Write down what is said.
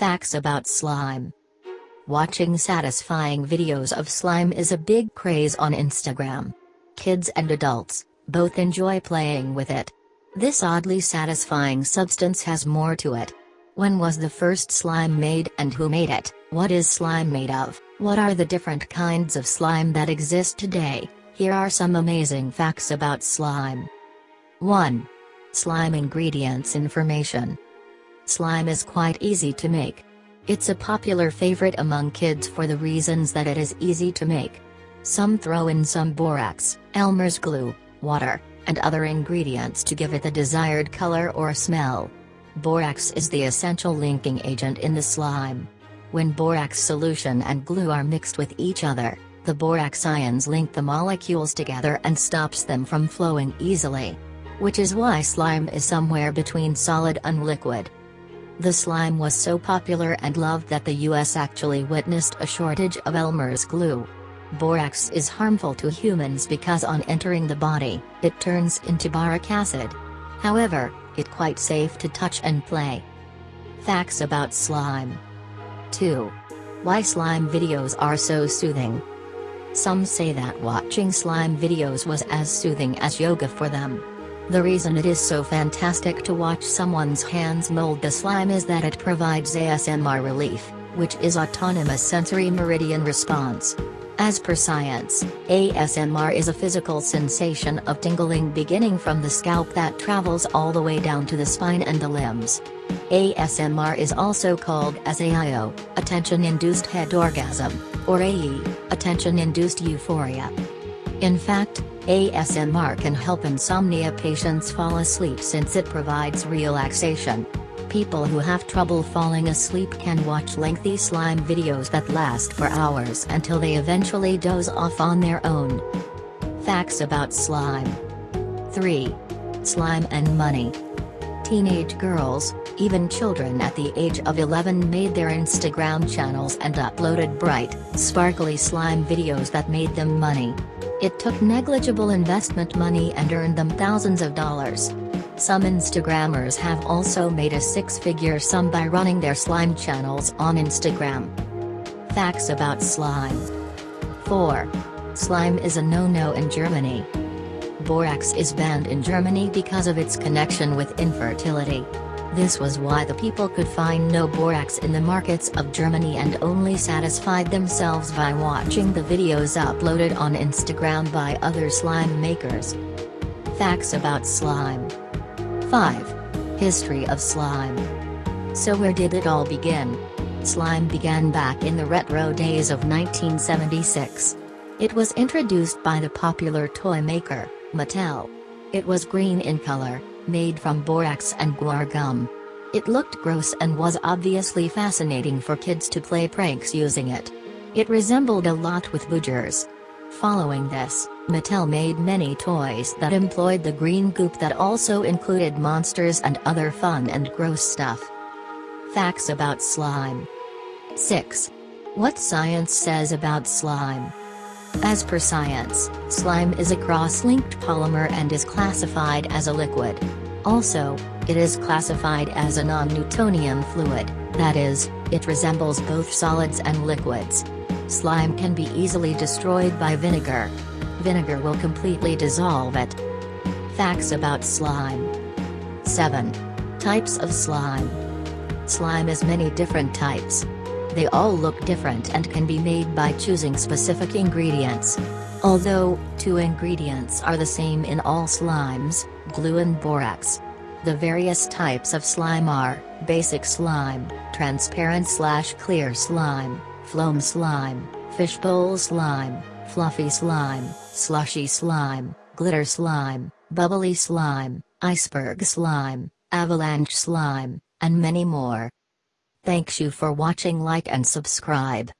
Facts about slime. Watching satisfying videos of slime is a big craze on Instagram. Kids and adults, both enjoy playing with it. This oddly satisfying substance has more to it. When was the first slime made and who made it? What is slime made of? What are the different kinds of slime that exist today? Here are some amazing facts about slime. 1. Slime ingredients information. Slime is quite easy to make. It's a popular favorite among kids for the reasons that it is easy to make. Some throw in some borax, Elmer's glue, water, and other ingredients to give it the desired color or smell. Borax is the essential linking agent in the slime. When borax solution and glue are mixed with each other, the borax ions link the molecules together and stops them from flowing easily. Which is why slime is somewhere between solid and liquid. The slime was so popular and loved that the US actually witnessed a shortage of Elmer's glue. Borax is harmful to humans because on entering the body, it turns into boric acid. However, it quite safe to touch and play. Facts about slime. 2. Why slime videos are so soothing. Some say that watching slime videos was as soothing as yoga for them. The reason it is so fantastic to watch someone's hands mold the slime is that it provides ASMR relief, which is autonomous sensory meridian response. As per science, ASMR is a physical sensation of tingling beginning from the scalp that travels all the way down to the spine and the limbs. ASMR is also called as AIO, attention-induced head orgasm, or AE, attention-induced euphoria. In fact, ASMR can help insomnia patients fall asleep since it provides relaxation. People who have trouble falling asleep can watch lengthy slime videos that last for hours until they eventually doze off on their own. Facts about slime. 3. Slime and money. Teenage girls, even children at the age of 11 made their Instagram channels and uploaded bright, sparkly slime videos that made them money. It took negligible investment money and earned them thousands of dollars. Some Instagrammers have also made a six-figure sum by running their slime channels on Instagram. Facts about slime. 4. Slime is a no-no in Germany. Borax is banned in Germany because of its connection with infertility. This was why the people could find no borax in the markets of Germany and only satisfied themselves by watching the videos uploaded on Instagram by other slime makers. Facts about slime. 5. History of slime. So where did it all begin? Slime began back in the retro days of 1976. It was introduced by the popular toy maker, Mattel. It was green in color, made from borax and guar gum. It looked gross and was obviously fascinating for kids to play pranks using it. It resembled a lot with Boogers. Following this, Mattel made many toys that employed the green goop that also included monsters and other fun and gross stuff. Facts about slime. 6. What science says about slime. As per science, slime is a cross-linked polymer and is classified as a liquid. Also, it is classified as a non-Newtonian fluid, that is, it resembles both solids and liquids. Slime can be easily destroyed by vinegar. Vinegar will completely dissolve it. Facts about slime. 7. Types of slime. Slime is many different types. They all look different and can be made by choosing specific ingredients. Although, two ingredients are the same in all slimes, glue and borax. The various types of slime are, basic slime, transparent slash clear slime, Foam slime, fishbowl slime, fluffy slime, slushy slime, glitter slime, bubbly slime, iceberg slime, avalanche slime, and many more. Thanks you for watching like and subscribe.